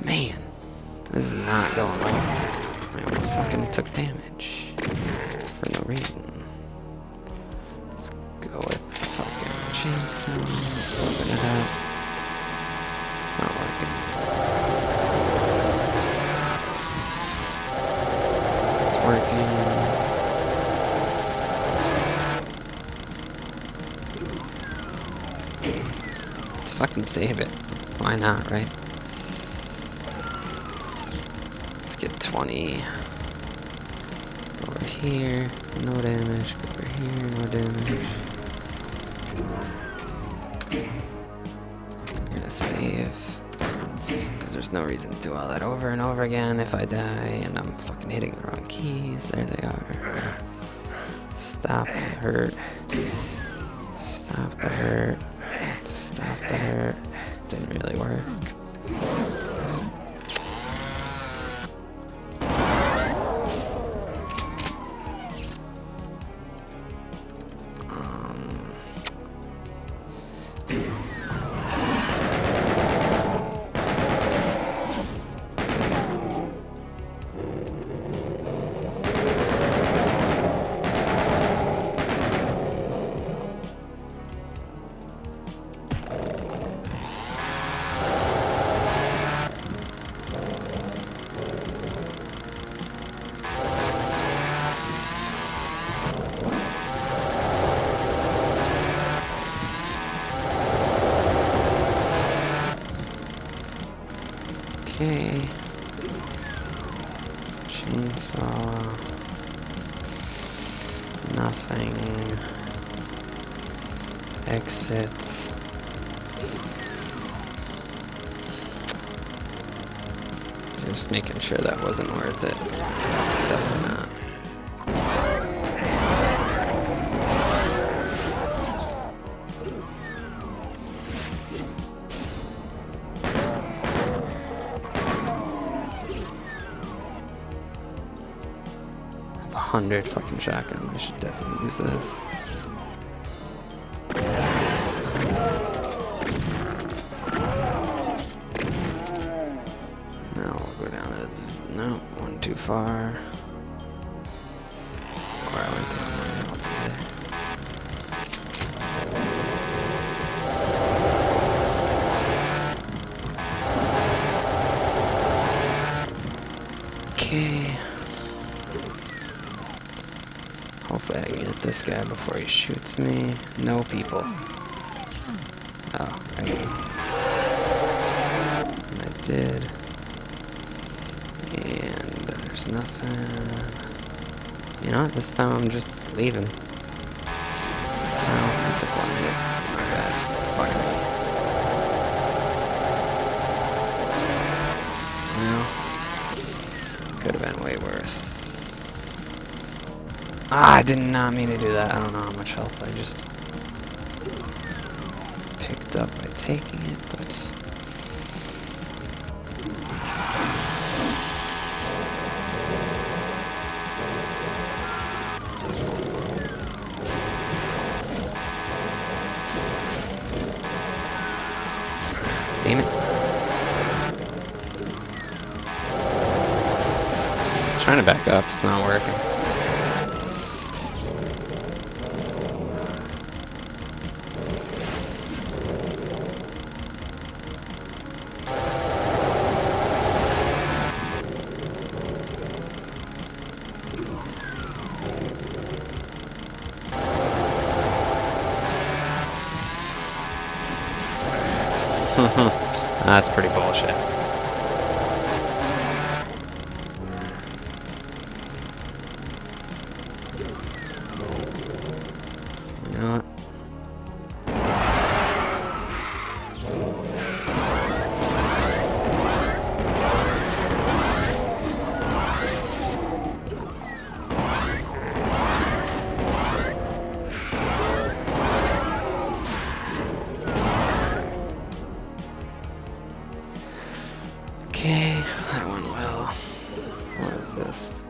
Man, this is not going well. I almost fucking took damage for no reason. Let's go with fucking chainsaw. Open it up. It's not working. It's working. Let's fucking save it. Why not, right? 20. Let's go over here. No damage. Go over here. No damage. I'm gonna save. Because there's no reason to do all that over and over again if I die and I'm fucking hitting the wrong keys. There they are. Stop the hurt. Stop the hurt. Stop the hurt. Didn't really work. Chainsaw. Uh, nothing. Exits. Just making sure that wasn't worth it. That's definitely not. I have a hundred fucking shotgun. I should definitely use this. Now we'll go down to no one too far. Hopefully I can get this guy before he shoots me. No people. Oh, right. And I did. And there's nothing. You know what? This time I'm just leaving. Oh, I took one hit. My bad. Fuck me. Well, could have been way worse. Ah, I did not mean to do that. I don't know how much health I just picked up by taking it, but. Damn it. Trying to back up, it's not working. That's pretty bullshit.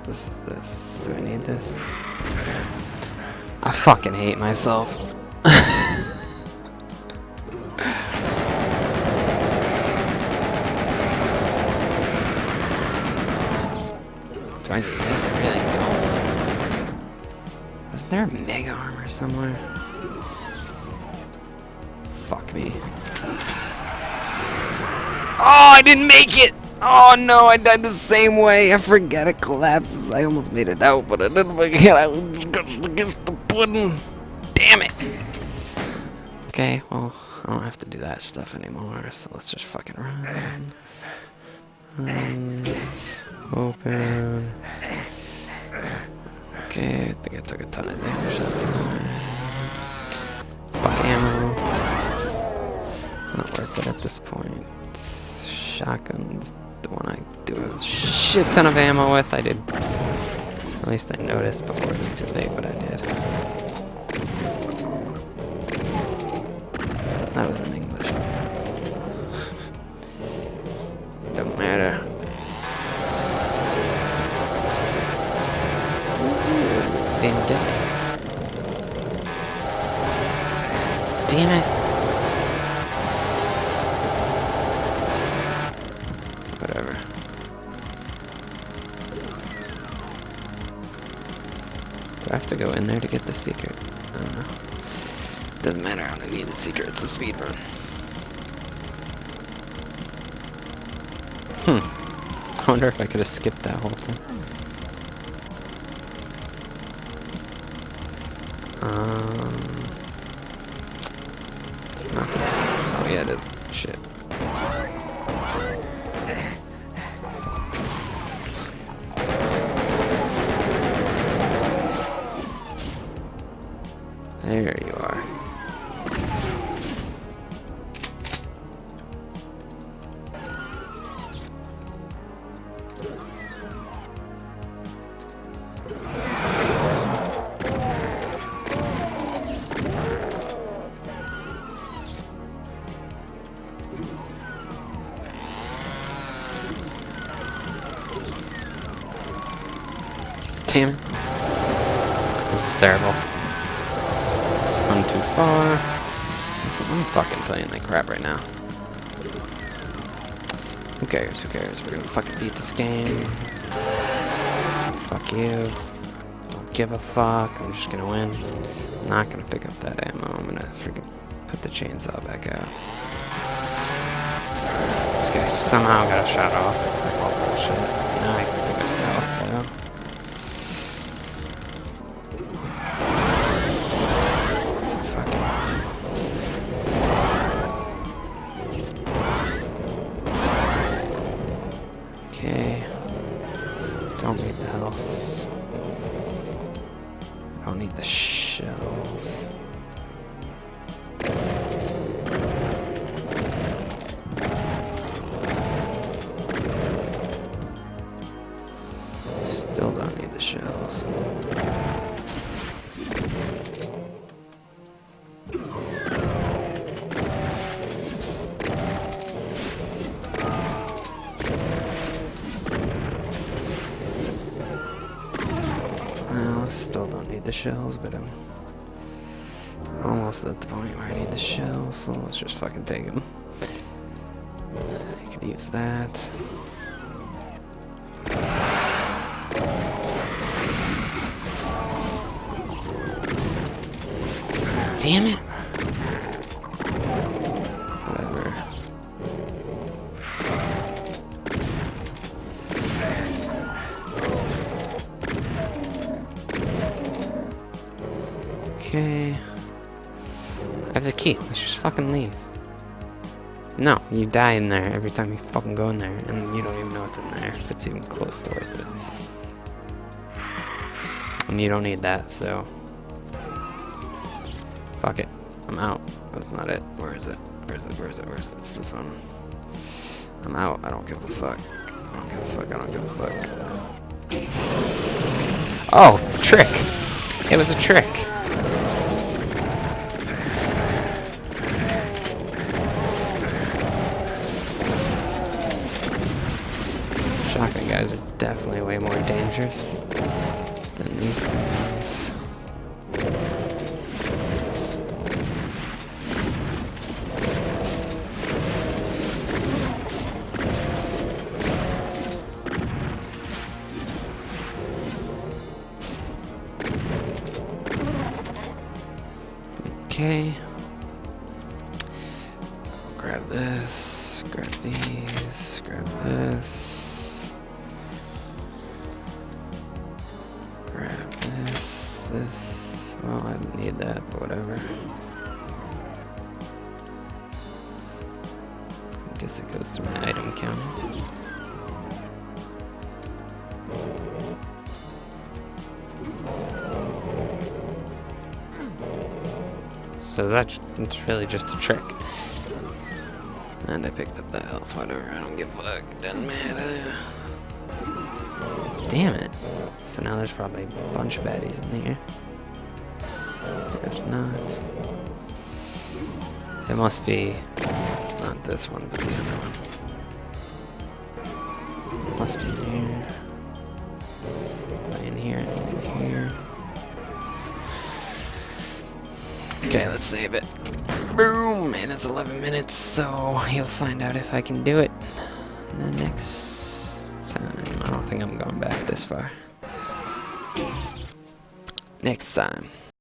This is this. Do I need this? I fucking hate myself. Do I need it? I really don't. Is there a mega armor somewhere? Fuck me. Oh, I didn't make it! Oh no, I died the same way. I forget it collapses. I almost made it out, but I didn't make it out against the pudding. Damn it. Okay, well, I don't have to do that stuff anymore, so let's just fucking run. Um, open. Okay, I think I took a ton of damage that time. Fuck ammo. It's not worth it at this point. Shotgun's the one I do a shit ton of ammo with. I did. At least I noticed before it was too late, but I did. That was in English. Don't matter. Get it. Damn it. To go in there to get the secret? Know. Doesn't matter, I don't need the secret, it's a speed run. Hmm. I wonder if I could have skipped that whole thing. Um, it's not this one. Oh yeah, it is. Shit. It. This is terrible. Gone too far. I'm fucking playing like crap right now. Who cares? Who cares? We're gonna fucking beat this game. Fuck you. Don't give a fuck. I'm just gonna win. I'm not gonna pick up that ammo. I'm gonna freaking put the chainsaw back out. This guy somehow got a shot off. Like all bullshit. Well, still don't need the shells, but I'm almost at the point where I need the shells, so let's just fucking take them. I could use that. Damn it! Whatever. Okay. I have the key. Let's just fucking leave. No, you die in there every time you fucking go in there, and you don't even know what's in there if it's even close to worth it. And you don't need that, so. Fuck it. I'm out. That's not it. Where is it? Where is it? Where is it? Where is it? It's this one. I'm out. I don't give a fuck. I don't give a fuck. I don't give a fuck. Oh, trick. It was a trick. Shotgun guys are definitely way more dangerous than these things. This. Well, I don't need that, but whatever. I guess it goes to my item counter. So that's it's really just a trick. And I picked up the health, whatever, I don't give a fuck, doesn't matter. Damn it. So now there's probably a bunch of baddies in here. There's not. It must be not this one, but the other one. Must be in here. In here? Anything here? Okay, let's save it. Boom! And it's 11 minutes, so you'll find out if I can do it the next time. I don't think I'm going back this far. Next time.